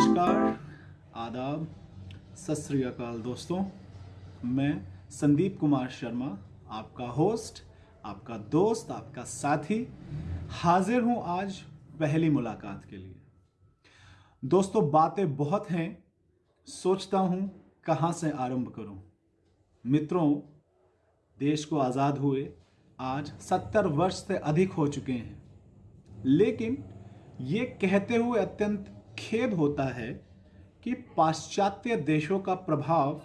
नमस्कार, आदाब। सत श्री अकाल दोस्तों। मैं संदीप कुमार शर्मा, आपका होस्ट, आपका दोस्त, आपका साथी, हाजिर हूँ आज पहली मुलाकात के लिए। दोस्तों, बातें बहुत हैं। सोचता हूँ कहाँ से आरंभ करूँ। मित्रों, देश को आज़ाद हुए आज सत्तर वर्ष से अधिक हो चुके हैं। लेकिन ये कहते हुए अत्यंत खेद होता है कि पाश्चात्य देशों का प्रभाव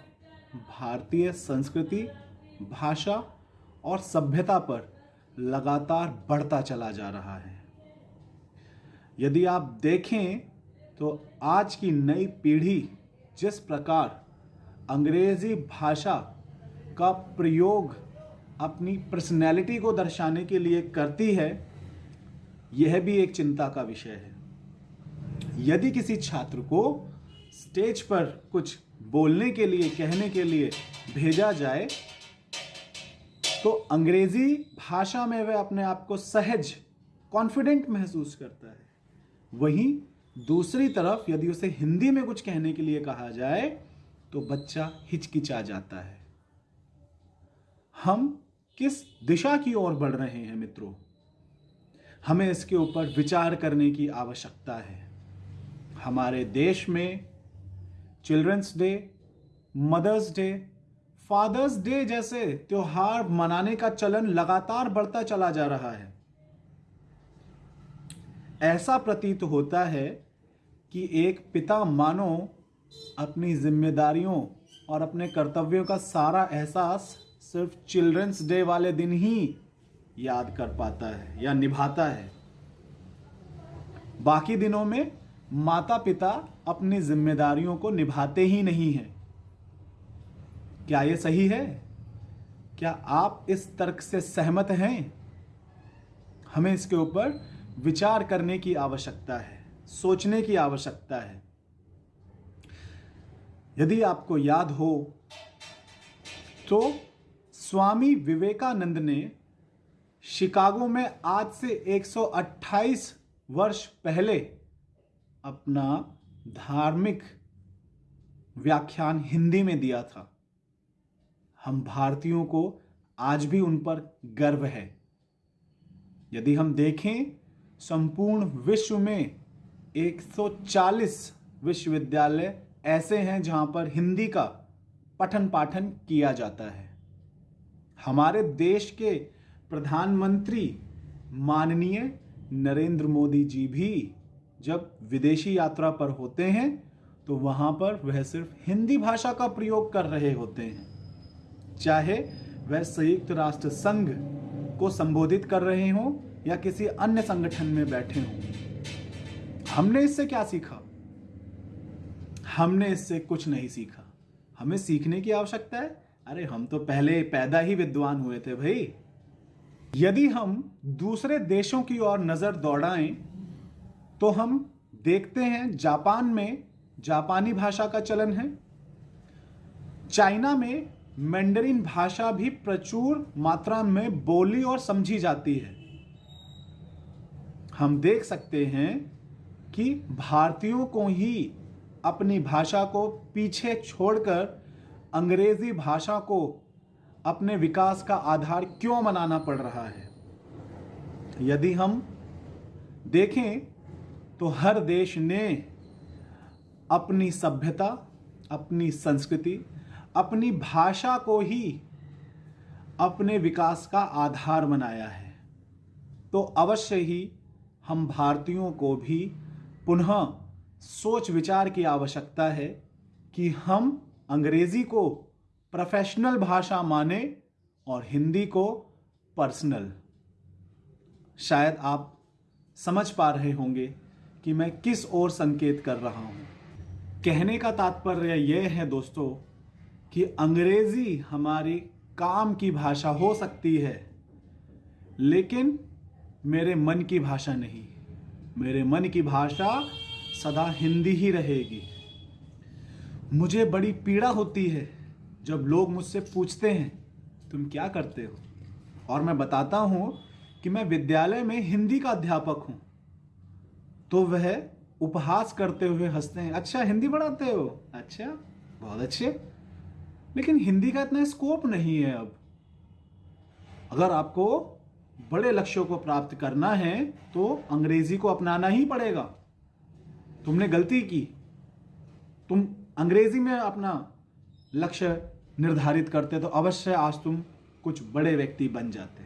भारतीय संस्कृति, भाषा और सभ्यता पर लगातार बढ़ता चला जा रहा है। यदि आप देखें तो आज की नई पीढ़ी जिस प्रकार अंग्रेज़ी भाषा का प्रयोग अपनी पर्सनैलिटी को दर्शाने के लिए करती है, यह भी एक चिंता का विषय है। यदि किसी छात्र को स्टेज पर कुछ बोलने के लिए, कहने के लिए भेजा जाए तो अंग्रेज़ी भाषा में वह अपने आप को सहज कॉन्फिडेंट महसूस करता है। वहीं दूसरी तरफ़ यदि उसे हिंदी में कुछ कहने के लिए कहा जाए तो बच्चा हिचकिचा जाता है। हम किस दिशा की ओर बढ़ रहे हैं मित्रों? हमें इसके ऊपर विचार करने की आवश्यकता है। हमारे देश में children's day mother's day father's day जैसे त्योहार मनाने का चलन लगातार बढ़ता चला जा रहा है। ऐसा प्रतीत होता है कि एक पिता मानो अपनी जिम्मेदारियों और अपने कर्तव्यों का सारा एहसास सिर्फ़ चिल्ड्रंस डे वाले दिन ही याद कर पाता है या निभाता है। बाकी दिनों में माता पिता अपनी जिम्मेदारियों को निभाते ही नहीं हैं। क्या यह सही है? क्या आप इस तर्क से सहमत हैं? हमें इसके ऊपर विचार करने की आवश्यकता है, सोचने की आवश्यकता है। यदि आपको याद हो तो स्वामी विवेकानंद ने शिकागो में आज से 128 वर्ष पहले अपना धार्मिक व्याख्यान हिंदी में दिया था। हम भारतीयों को आज भी उन पर गर्व है। यदि हम देखें, संपूर्ण विश्व में 140 विश्वविद्यालय ऐसे हैं जहाँ पर हिंदी का पठन पाठन किया जाता है। हमारे देश के प्रधानमंत्री माननीय नरेंद्र मोदी जी भी जब विदेशी यात्रा पर होते हैं तो वहाँ पर वह सिर्फ़ हिंदी भाषा का प्रयोग कर रहे होते हैं। चाहे वह संयुक्त राष्ट्र संघ को संबोधित कर रहे हों या किसी अन्य संगठन में बैठे हों। हमने इससे क्या सीखा? हमने इससे कुछ नहीं सीखा। हमें सीखने की आवश्यकता है। अरे, हम तो पहले पैदा ही विद्वान हुए थे भाई। यदि हम दूसरे देशों की ओर नज़र दौड़ाएँ तो हम देखते हैं जापान में जापानी भाषा का चलन है। चाइना में मैंडरिन भाषा भी प्रचुर मात्रा में बोली और समझी जाती है। हम देख सकते हैं कि भारतीयों को ही अपनी भाषा को पीछे छोड़कर अंग्रेज़ी भाषा को अपने विकास का आधार क्यों बनाना पड़ रहा है? यदि हम देखें तो हर देश ने अपनी सभ्यता, अपनी संस्कृति, अपनी भाषा को ही अपने विकास का आधार बनाया है। तो अवश्य ही हम भारतीयों को भी पुनः सोच विचार की आवश्यकता है कि हम अंग्रेज़ी को प्रोफेशनल भाषा माने और हिंदी को पर्सनल शायद आप समझ पा रहे होंगे कि मैं किस ओर संकेत कर रहा हूँ। कहने का तात्पर्य यह है दोस्तों कि अंग्रेज़ी हमारी काम की भाषा हो सकती है, लेकिन मेरे मन की भाषा नहीं। मेरे मन की भाषा सदा हिंदी ही रहेगी। मुझे बड़ी पीड़ा होती है जब लोग मुझसे पूछते हैं, तुम क्या करते हो? और मैं बताता हूँ कि मैं विद्यालय में हिंदी का अध्यापक हूँ। तो वह उपहास करते हुए हँसते हैं। अच्छा हिंदी पढ़ाते हो? अच्छा। बहुत अच्छे। लेकिन हिंदी का इतना स्कोप नहीं है अब। अगर आपको बड़े लक्ष्यों को प्राप्त करना है तो अंग्रेज़ी को अपनाना ही पड़ेगा। तुमने गलती की। तुम अंग्रेज़ी में अपना लक्ष्य निर्धारित करते तो अवश्य आज तुम कुछ बड़े व्यक्ति बन जाते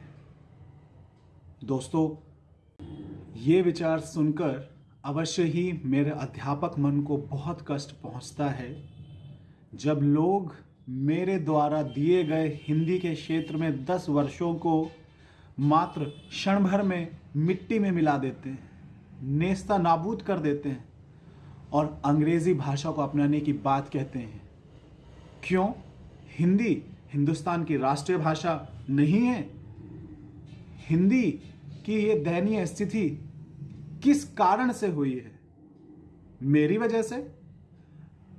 दोस्तों ये विचार सुनकर अवश्य ही मेरे अध्यापक मन को बहुत कष्ट पहुँचता है। जब लोग मेरे द्वारा दिए गए हिंदी के क्षेत्र में दस वर्षों को मात्र क्षण भर में मिट्टी में मिला देते हैं, नेस्ता नाबूद कर देते हैं और अंग्रेज़ी भाषा को अपनाने की बात कहते हैं। क्यों? हिंदी हिंदुस्तान की राष्ट्रीय भाषा नहीं है। हिंदी की ये दयनीय स्थिति किस कारण से हुई है? मेरी वजह से?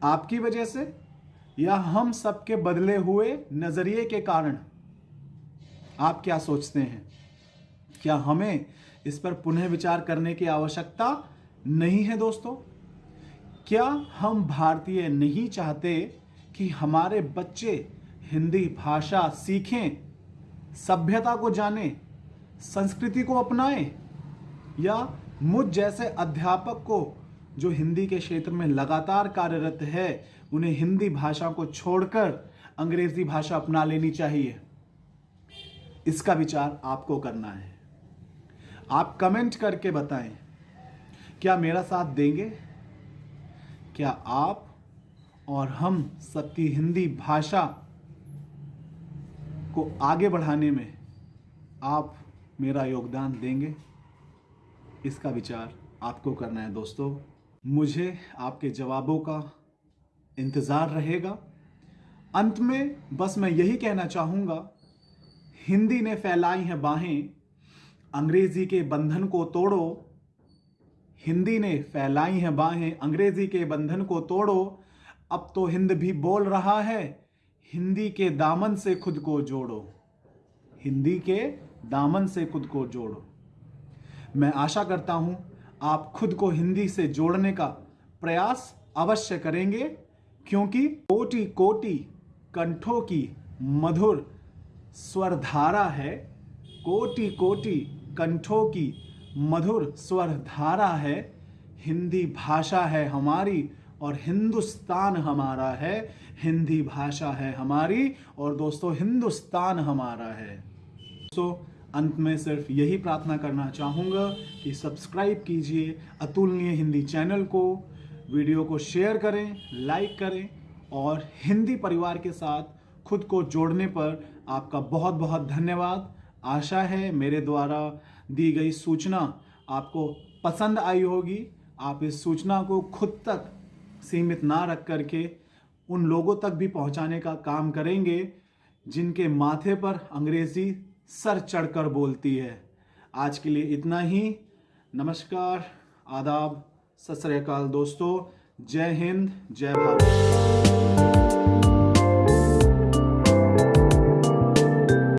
आपकी वजह से? या हम सबके बदले हुए नज़रिए के कारण? आप क्या सोचते हैं? क्या हमें इस पर पुनः विचार करने की आवश्यकता नहीं है दोस्तों? क्या हम भारतीय नहीं चाहते कि हमारे बच्चे हिंदी भाषा सीखें, सभ्यता को जानें, संस्कृति को अपनाएँ? या मुझ जैसे अध्यापक को, जो हिंदी के क्षेत्र में लगातार कार्यरत है, उन्हें हिंदी भाषा को छोड़कर अंग्रेज़ी भाषा अपना लेनी चाहिए। इसका विचार आपको करना है। आप कमेंट करके बताएँ, क्या मेरा साथ देंगे? क्या आप और हम सबकी हिंदी भाषा को आगे बढ़ाने में आप मेरा योगदान देंगे? इसका विचार आपको करना है दोस्तों। मुझे आपके जवाबों का इंतज़ार रहेगा। अंत में बस मैं यही कहना चाहूँगा, हिंदी ने फैलाई हैं बाहें, अंग्रेज़ी के बंधन को तोड़ो। हिंदी ने फैलाई हैं बाहें, अंग्रेज़ी के बंधन को तोड़ो। अब तो हिंद भी बोल रहा है, हिंदी के दामन से खुद को जोड़ो। हिंदी के दामन से खुद को जोड़ो। मैं आशा करता हूँ आप खुद को हिंदी से जोड़ने का प्रयास अवश्य करेंगे, क्योंकि कोटि कोटि कंठों की मधुर स्वरधारा है। कोटि कोटि कंठों की मधुर स्वरधारा है। हिंदी भाषा है हमारी और हिंदुस्तान हमारा है। हिंदी भाषा है हमारी और दोस्तों, हिंदुस्तान हमारा है। दोस्तों अंत में सिर्फ़ यही प्रार्थना करना चाहूँगा कि सब्सक्राइब कीजिए अतुलनीय हिंदी चैनल को, वीडियो को शेयर करें, लाइक करें और हिंदी परिवार के साथ खुद को जोड़ने पर आपका बहुत बहुत धन्यवाद। आशा है मेरे द्वारा दी गई सूचना आपको पसंद आई होगी। आप इस सूचना को खुद तक सीमित ना रख करके उन लोगों तक भी पहुँचाने का काम करेंगे जिनके माथे पर अंग्रेज़ी सर चढ़कर बोलती है। आज के लिए इतना ही। नमस्कार, आदाब। सत दोस्तों। जय हिंद, जय भारत।